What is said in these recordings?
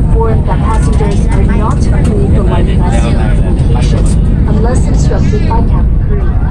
informed that passengers are not to leave the London Bus location unless instructed by cabin crew.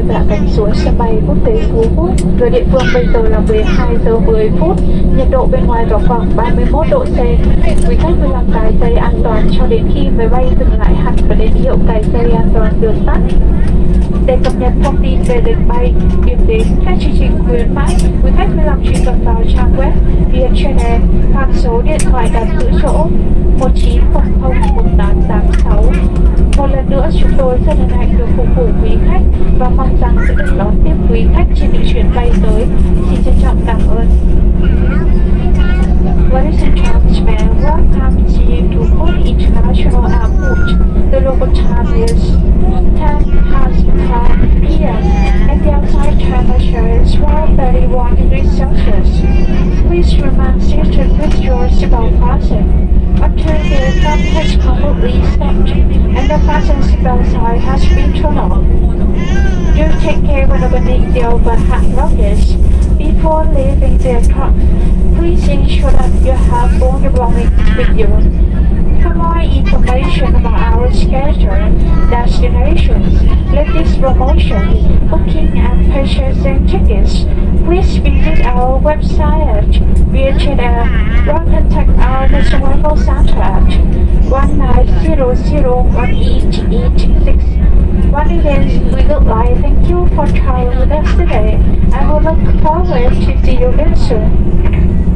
Khách, đã cánh xuống sân bay quốc tế Phú Quốc. Giờ địa phương bây giờ là 12 giờ 10 phút. Nhiệt độ bên ngoài vào khoảng 31 độ C. Quý khách vui lòng cài dây an toàn cho đến khi máy bay dừng lại hẳn và đến hiệu cài dây an toàn được tắt. Để cập nhật thông tin về lịch bay, điểm đến, các chương trình khuyến mãi, quý khách vui lòng truy cập vào trang web Vietjet hoặc số điện thoại đặt giữ chỗ 1900 1886. Một lần nữa chúng tôi rất hân hạnh được phục vụ quý khách và mong rằng sẽ được đón tiếp quý khách trên những chuyến bay tới. Xin trân trọng cảm ơn. Ladies and gentlemen, welcome to Phu Quoc International Airport. The local time is 10 past 5 p.m. and the outside temperature is 31 degrees Celsius. Please remain seated with your seatbelt fastened until the aircraft has completely stopped the seatbelt sign has been turned off. Do take care when opening the overhead luggage. Before leaving the truck. Please ensure that you have all your belongings with you. For more information about our schedule, destinations, latest promotions, booking and purchasing tickets, please visit our website at VHR or contact our national center at 19001886. One event we would like thank you for traveling with us today and we look forward to see you again soon.